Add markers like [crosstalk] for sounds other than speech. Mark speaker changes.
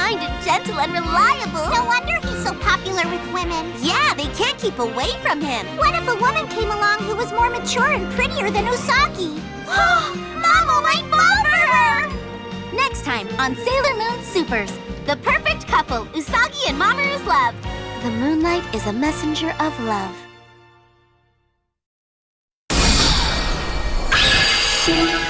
Speaker 1: Kind and gentle and reliable.
Speaker 2: No wonder he's so popular with women.
Speaker 1: Yeah, they can't keep away from him.
Speaker 2: What if a woman came along who was more mature and prettier than Usagi?
Speaker 1: Mama might fall for her! Next time on Sailor Moon Supers, the perfect couple Usagi and Mamoru's love. The moonlight is a messenger of love. [laughs]